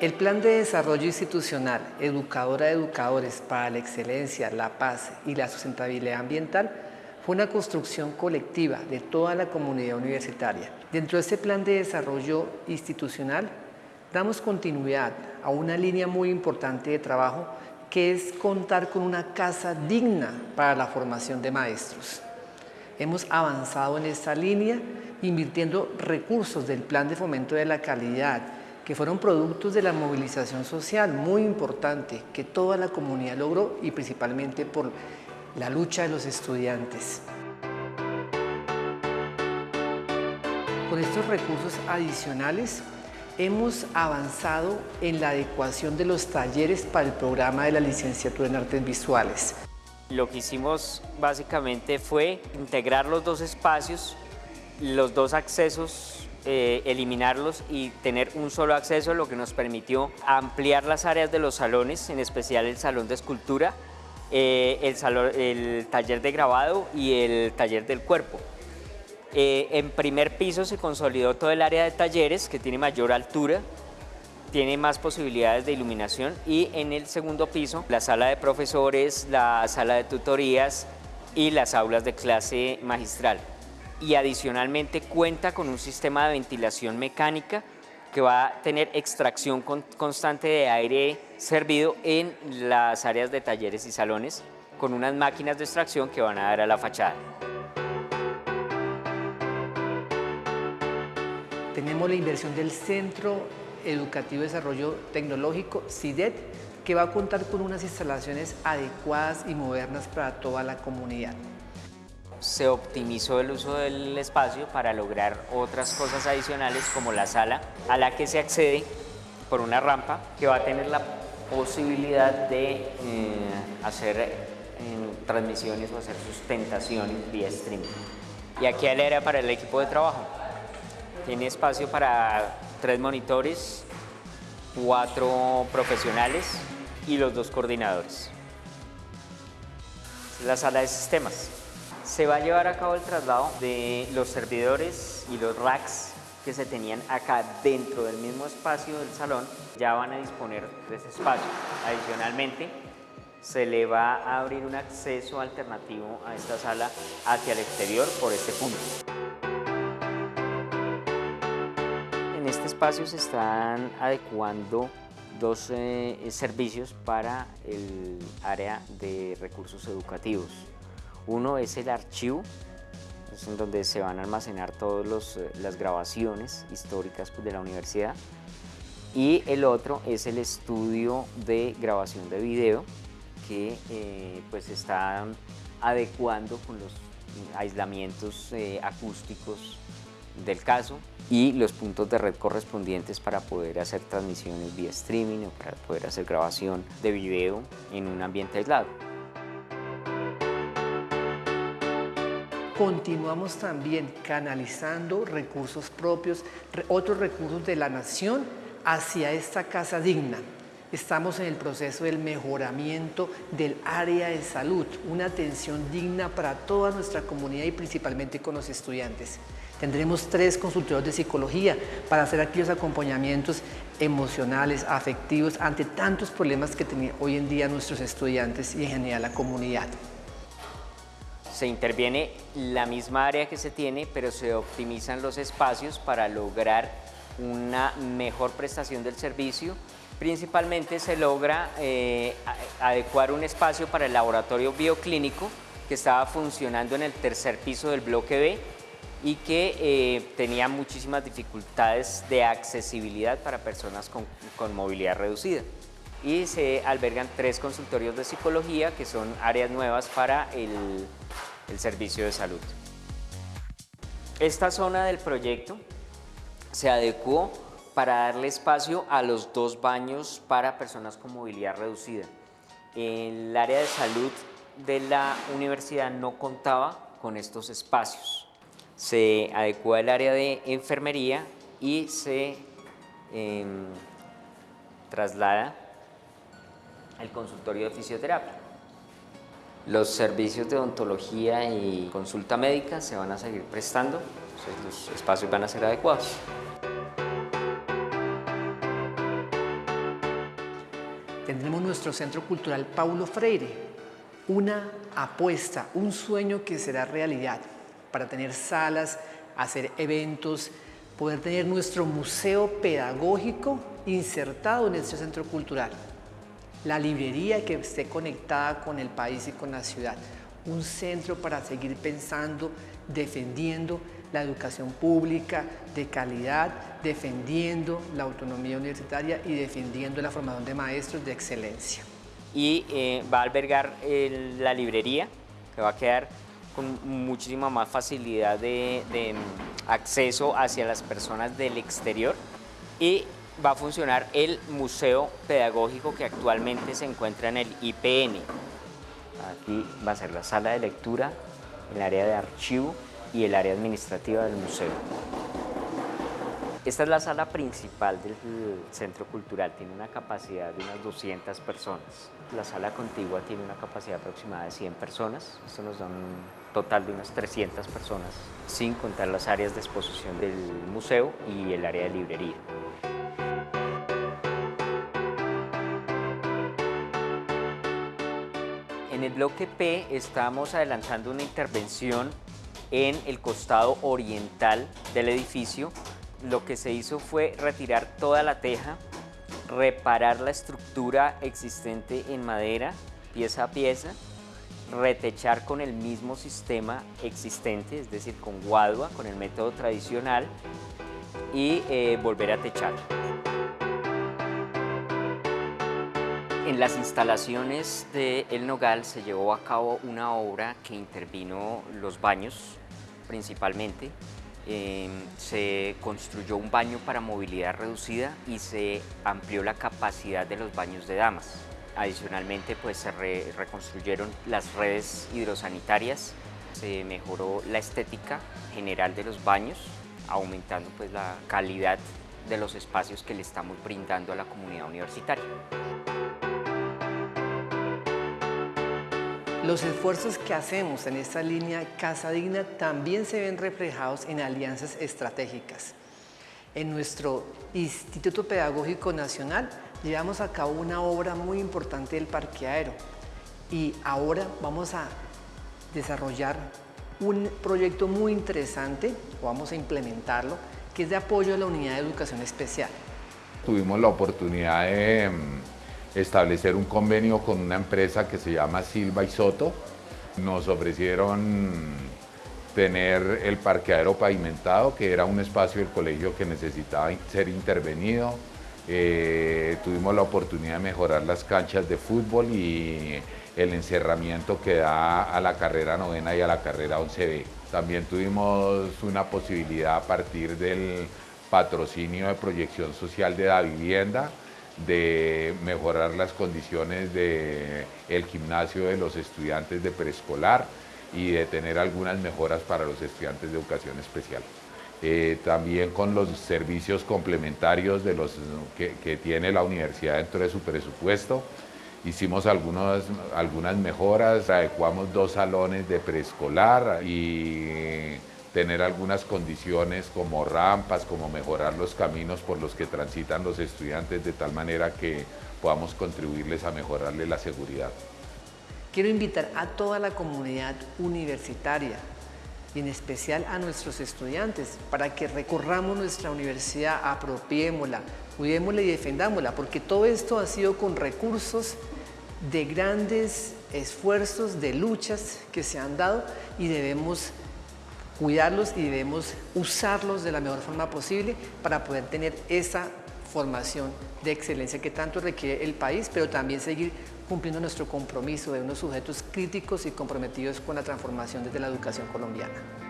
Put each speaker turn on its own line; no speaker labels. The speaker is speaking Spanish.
El Plan de Desarrollo Institucional Educadora Educadores para la Excelencia, la Paz y la Sustentabilidad Ambiental fue una construcción colectiva de toda la comunidad universitaria. Dentro de este plan de desarrollo institucional damos continuidad a una línea muy importante de trabajo que es contar con una casa digna para la formación de maestros. Hemos avanzado en esta línea invirtiendo recursos del Plan de Fomento de la Calidad, que fueron productos de la movilización social muy importante que toda la comunidad logró y principalmente por la lucha de los estudiantes. Con estos recursos adicionales hemos avanzado en la adecuación de los talleres para el programa de la licenciatura en artes visuales.
Lo que hicimos básicamente fue integrar los dos espacios, los dos accesos eh, eliminarlos y tener un solo acceso, lo que nos permitió ampliar las áreas de los salones, en especial el salón de escultura, eh, el, taller de grabado y el taller del cuerpo. Eh, en primer piso se consolidó todo el área de talleres, que tiene mayor altura, tiene más posibilidades de iluminación y en el segundo piso la sala de profesores, la sala de tutorías y las aulas de clase magistral y adicionalmente cuenta con un sistema de ventilación mecánica que va a tener extracción constante de aire servido en las áreas de talleres y salones con unas máquinas de extracción que van a dar a la fachada.
Tenemos la inversión del Centro Educativo de Desarrollo Tecnológico, CIDET, que va a contar con unas instalaciones adecuadas y modernas para toda la comunidad
se optimizó el uso del espacio para lograr otras cosas adicionales como la sala a la que se accede por una rampa que va a tener la posibilidad de eh, hacer eh, transmisiones o hacer sustentaciones vía streaming. Y aquí el área para el equipo de trabajo. Tiene espacio para tres monitores, cuatro profesionales y los dos coordinadores. La sala de sistemas. Se va a llevar a cabo el traslado de los servidores y los racks que se tenían acá dentro del mismo espacio del salón, ya van a disponer de ese espacio. Adicionalmente, se le va a abrir un acceso alternativo a esta sala hacia el exterior por este punto. En este espacio se están adecuando dos eh, servicios para el área de recursos educativos. Uno es el archivo, es en donde se van a almacenar todas eh, las grabaciones históricas pues, de la universidad. Y el otro es el estudio de grabación de video que eh, pues está adecuando con los aislamientos eh, acústicos del caso y los puntos de red correspondientes para poder hacer transmisiones vía streaming o para poder hacer grabación de video en un ambiente aislado.
Continuamos también canalizando recursos propios, otros recursos de la nación hacia esta casa digna. Estamos en el proceso del mejoramiento del área de salud, una atención digna para toda nuestra comunidad y principalmente con los estudiantes. Tendremos tres consultorios de psicología para hacer aquellos acompañamientos emocionales, afectivos, ante tantos problemas que tienen hoy en día nuestros estudiantes y en general la comunidad
se interviene la misma área que se tiene, pero se optimizan los espacios para lograr una mejor prestación del servicio. Principalmente se logra eh, adecuar un espacio para el laboratorio bioclínico que estaba funcionando en el tercer piso del bloque B y que eh, tenía muchísimas dificultades de accesibilidad para personas con, con movilidad reducida y se albergan tres consultorios de psicología que son áreas nuevas para el el servicio de salud. Esta zona del proyecto se adecuó para darle espacio a los dos baños para personas con movilidad reducida. El área de salud de la universidad no contaba con estos espacios. Se adecuó el área de enfermería y se em, traslada al consultorio de fisioterapia. Los servicios de odontología y consulta médica se van a seguir prestando, los espacios van a ser adecuados.
nuestro Centro Cultural Paulo Freire, una apuesta, un sueño que será realidad. Para tener salas, hacer eventos, poder tener nuestro museo pedagógico insertado en este centro cultural, la librería que esté conectada con el país y con la ciudad, un centro para seguir pensando, defendiendo la educación pública de calidad, defendiendo la autonomía universitaria y defendiendo la formación de maestros de excelencia.
Y eh, va a albergar la librería, que va a quedar con muchísima más facilidad de, de acceso hacia las personas del exterior y va a funcionar el museo pedagógico que actualmente se encuentra en el IPN. Aquí va a ser la sala de lectura, el área de archivo y el área administrativa del museo. Esta es la sala principal del centro cultural, tiene una capacidad de unas 200 personas. La sala contigua tiene una capacidad aproximada de 100 personas, esto nos da un total de unas 300 personas, sin contar las áreas de exposición del museo y el área de librería. En el bloque P estamos adelantando una intervención en el costado oriental del edificio. Lo que se hizo fue retirar toda la teja, reparar la estructura existente en madera, pieza a pieza, retechar con el mismo sistema existente, es decir, con guadua, con el método tradicional, y eh, volver a techar. En las instalaciones de El Nogal se llevó a cabo una obra que intervino los baños principalmente. Em, se construyó un baño para movilidad reducida y se amplió la capacidad de los baños de damas. Adicionalmente pues se reconstruyeron las redes hidrosanitarias, se mejoró la estética general de los baños, aumentando pues la calidad de los espacios que le estamos brindando a la comunidad universitaria.
Los esfuerzos que hacemos en esta línea Casa Digna también se ven reflejados en alianzas estratégicas. En nuestro Instituto Pedagógico Nacional llevamos a cabo una obra muy importante del parqueadero y ahora vamos a desarrollar un proyecto muy interesante, o vamos a implementarlo, que es de apoyo a la Unidad de Educación Especial.
Tuvimos la oportunidad de establecer un convenio con una empresa que se llama Silva y Soto. Nos ofrecieron tener el parqueadero pavimentado, que era un espacio del colegio que necesitaba ser intervenido. Eh, tuvimos la oportunidad de mejorar las canchas de fútbol y el encerramiento que da a la carrera novena y a la carrera 11B. También tuvimos una posibilidad a partir del patrocinio de proyección social de la vivienda, de mejorar las condiciones del el gimnasio de los estudiantes de preescolar y de tener algunas mejoras para los estudiantes de educación especial. Eh, también con los servicios complementarios de los, que, tiene la universidad dentro de su presupuesto, hicimos algunas mejoras, adecuamos dos salones de preescolar y tener algunas condiciones como rampas, como mejorar los caminos por los que transitan los estudiantes de tal manera que podamos contribuirles a mejorarles la seguridad.
Quiero invitar a toda la comunidad universitaria y en especial a nuestros estudiantes para que recorramos nuestra universidad, apropiémosla, cuidémosla y defendámosla, porque todo esto ha sido con recursos de grandes esfuerzos, de luchas que se han dado y debemos cuidarlos y debemos usarlos de la mejor forma posible para poder tener esa formación de excelencia que tanto requiere el país, pero también seguir cumpliendo nuestro compromiso de unos sujetos críticos y comprometidos con la transformación desde la educación colombiana.